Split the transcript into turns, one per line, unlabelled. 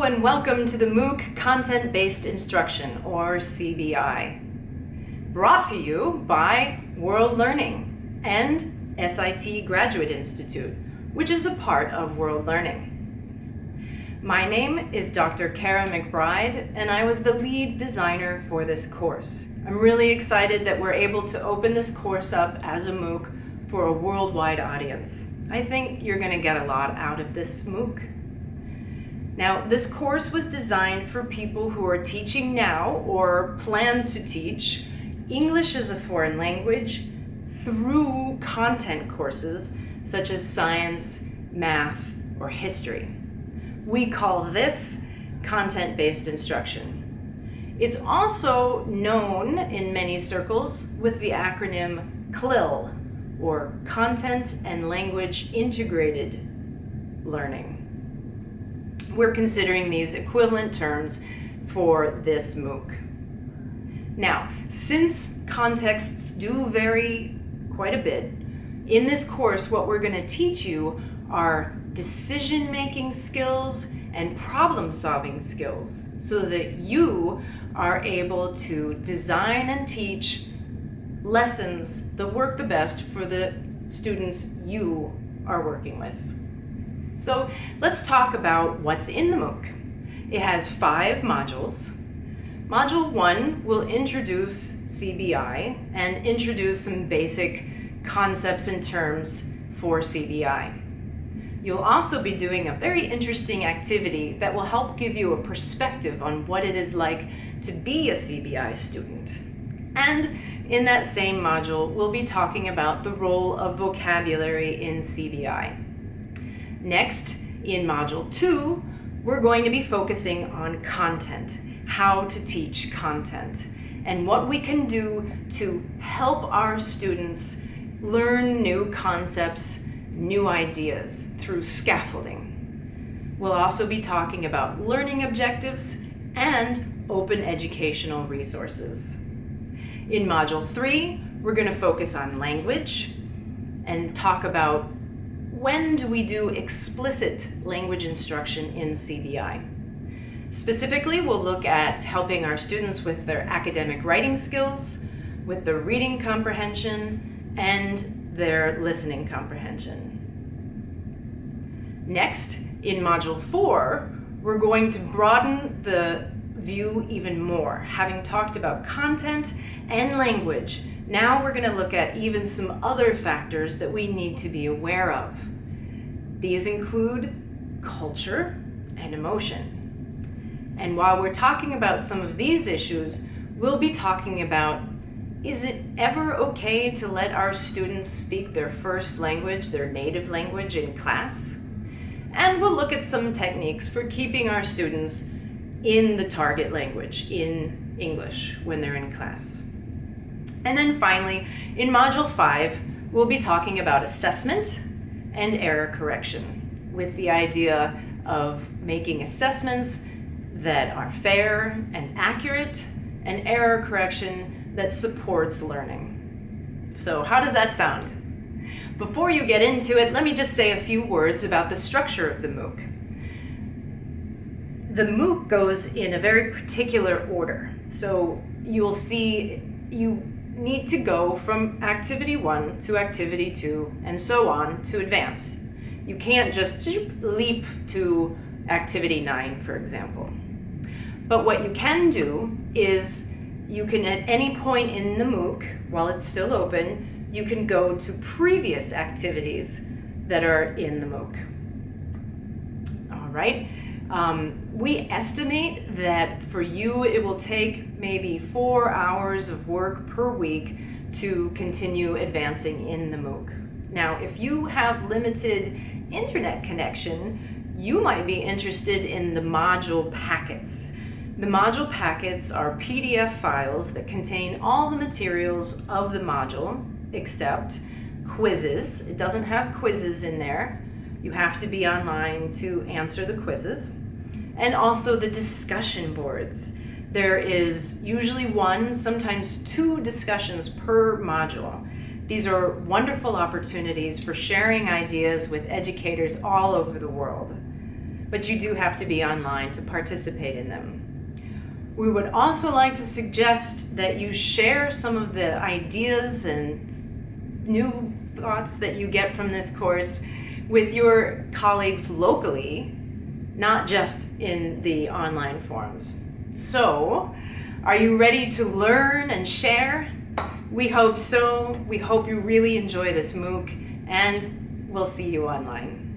And welcome to the MOOC Content-Based Instruction, or CBI. Brought to you by World Learning and SIT Graduate Institute, which is a part of World Learning. My name is Dr. Kara McBride, and I was the lead designer for this course. I'm really excited that we're able to open this course up as a MOOC for a worldwide audience. I think you're going to get a lot out of this MOOC. Now, this course was designed for people who are teaching now or plan to teach English as a foreign language through content courses such as science, math, or history. We call this content-based instruction. It's also known in many circles with the acronym CLIL, or Content and Language Integrated Learning we're considering these equivalent terms for this MOOC. Now, since contexts do vary quite a bit, in this course what we're going to teach you are decision-making skills and problem-solving skills so that you are able to design and teach lessons that work the best for the students you are working with. So let's talk about what's in the MOOC. It has five modules. Module one will introduce CBI and introduce some basic concepts and terms for CBI. You'll also be doing a very interesting activity that will help give you a perspective on what it is like to be a CBI student. And in that same module, we'll be talking about the role of vocabulary in CBI. Next, in Module 2, we're going to be focusing on content, how to teach content, and what we can do to help our students learn new concepts, new ideas through scaffolding. We'll also be talking about learning objectives and open educational resources. In Module 3, we're going to focus on language and talk about when do we do explicit language instruction in CBI? Specifically, we'll look at helping our students with their academic writing skills, with their reading comprehension, and their listening comprehension. Next, in Module 4, we're going to broaden the view even more, having talked about content and language now we're going to look at even some other factors that we need to be aware of. These include culture and emotion. And while we're talking about some of these issues, we'll be talking about is it ever okay to let our students speak their first language, their native language in class? And we'll look at some techniques for keeping our students in the target language, in English, when they're in class. And then finally, in Module 5, we'll be talking about assessment and error correction with the idea of making assessments that are fair and accurate and error correction that supports learning. So how does that sound? Before you get into it, let me just say a few words about the structure of the MOOC. The MOOC goes in a very particular order. So you'll see you need to go from activity one to activity two and so on to advance. You can't just leap to activity nine, for example. But what you can do is you can at any point in the MOOC, while it's still open, you can go to previous activities that are in the MOOC. All right. Um, we estimate that for you it will take maybe four hours of work per week to continue advancing in the MOOC. Now, if you have limited internet connection, you might be interested in the module packets. The module packets are PDF files that contain all the materials of the module except quizzes. It doesn't have quizzes in there. You have to be online to answer the quizzes and also the discussion boards. There is usually one, sometimes two discussions per module. These are wonderful opportunities for sharing ideas with educators all over the world. but you do have to be online to participate in them. We would also like to suggest that you share some of the ideas and new thoughts that you get from this course with your colleagues locally, not just in the online forums. So, are you ready to learn and share? We hope so. We hope you really enjoy this MOOC and we'll see you online.